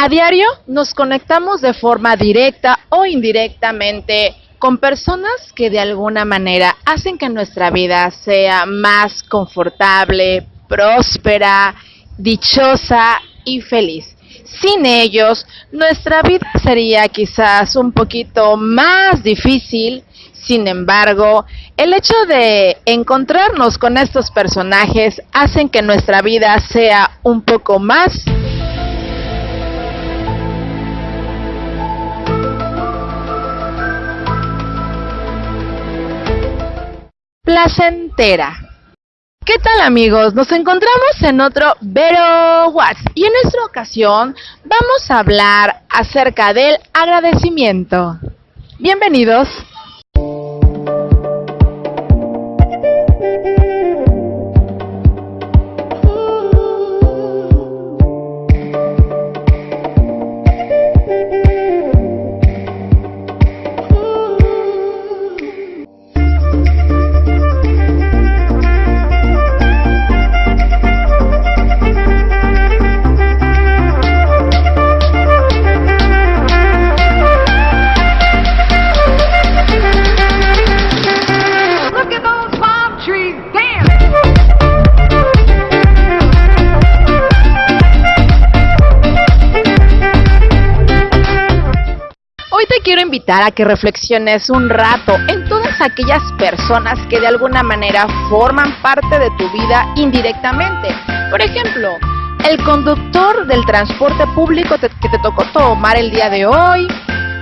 A diario nos conectamos de forma directa o indirectamente con personas que de alguna manera hacen que nuestra vida sea más confortable, próspera, dichosa y feliz. Sin ellos, nuestra vida sería quizás un poquito más difícil. Sin embargo, el hecho de encontrarnos con estos personajes hacen que nuestra vida sea un poco más placentera. ¿Qué tal amigos? Nos encontramos en otro Vero Watts y en esta ocasión vamos a hablar acerca del agradecimiento. Bienvenidos. Invitar a que reflexiones un rato en todas aquellas personas que de alguna manera forman parte de tu vida indirectamente. Por ejemplo, el conductor del transporte público que te tocó tomar el día de hoy,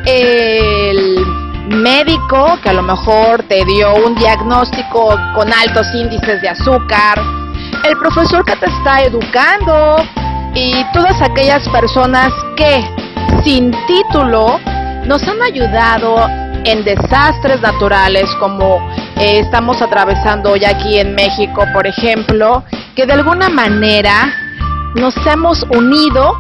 el médico que a lo mejor te dio un diagnóstico con altos índices de azúcar, el profesor que te está educando y todas aquellas personas que sin título nos han ayudado en desastres naturales como eh, estamos atravesando hoy aquí en México, por ejemplo, que de alguna manera nos hemos unido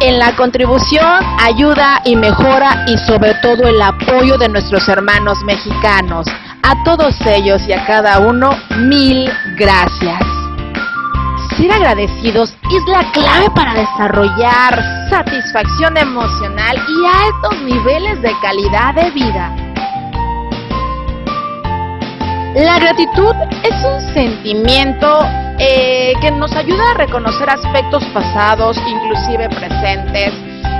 en la contribución, ayuda y mejora y sobre todo el apoyo de nuestros hermanos mexicanos. A todos ellos y a cada uno, mil gracias ser agradecidos es la clave para desarrollar satisfacción emocional y altos niveles de calidad de vida. La gratitud es un sentimiento eh, que nos ayuda a reconocer aspectos pasados, inclusive presentes,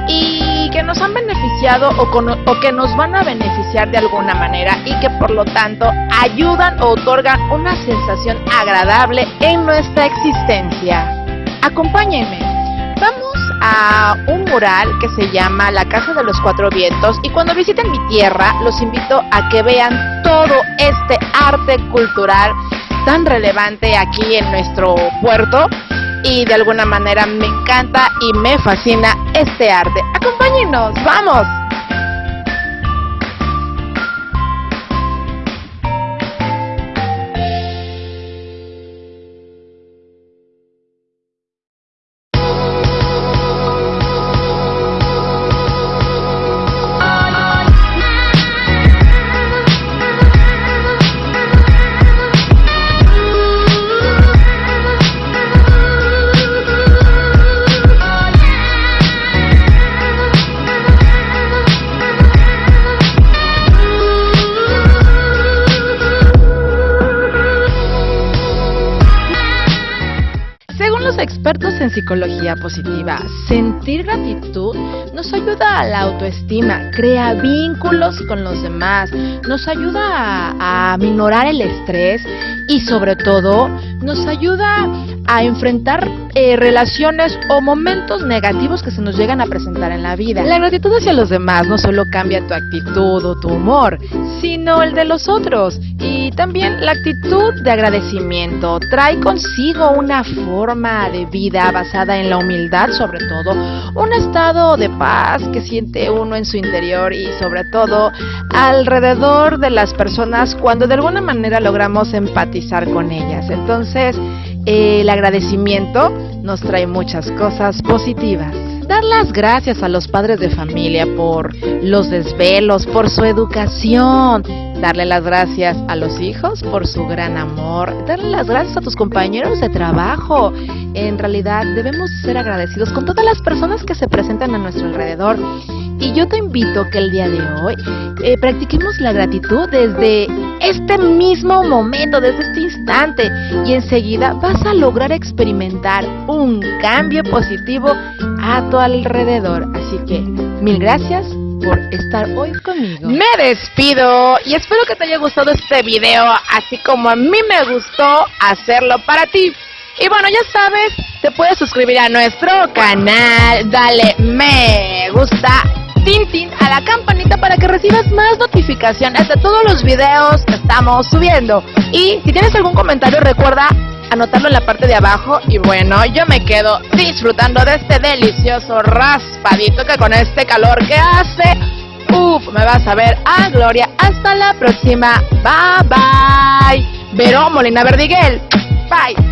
y que nos han beneficiado o, que nos van a beneficiar de alguna manera y que por lo tanto ayudan o otorgan una sensación agradable en nuestra existencia. Acompáñenme. Vamos a un mural que se llama La Casa de los Cuatro Vientos y cuando visiten mi tierra los invito a que vean todo este arte cultural tan relevante aquí en nuestro puerto y de alguna manera me encanta y me fascina este arte. Acompáñenos, vamos. En psicología positiva, sentir gratitud nos ayuda a la autoestima, crea vínculos con los demás, nos ayuda a, a minorar el estrés y sobre todo nos ayuda a enfrentar eh, relaciones o momentos negativos que se nos llegan a presentar en la vida. La gratitud hacia los demás no solo cambia tu actitud o tu humor, sino el de los otros. Y también la actitud de agradecimiento trae consigo una forma de vida basada en la humildad sobre todo, un estado de paz que siente uno en su interior y sobre todo alrededor de las personas cuando de alguna manera logramos empatizar con ellas. Entonces, el agradecimiento nos trae muchas cosas positivas. Dar las gracias a los padres de familia por los desvelos, por su educación, darle las gracias a los hijos por su gran amor, darle las gracias a tus compañeros de trabajo. En realidad debemos ser agradecidos con todas las personas que se presentan a nuestro alrededor. Y yo te invito que el día de hoy eh, practiquemos la gratitud desde este mismo momento, desde este instante. Y enseguida vas a lograr experimentar un cambio positivo a tu alrededor. Así que mil gracias por estar hoy conmigo. Me despido y espero que te haya gustado este video, así como a mí me gustó hacerlo para ti. Y bueno, ya sabes, te puedes suscribir a nuestro canal, dale me gusta, tin a la campanita para que recibas más notificaciones de todos los videos que estamos subiendo. Y si tienes algún comentario, recuerda anotarlo en la parte de abajo y bueno, yo me quedo disfrutando de este delicioso raspadito que con este calor que hace, uff, me vas a ver a Gloria. Hasta la próxima, bye bye. Verón Molina Verdiguel, bye.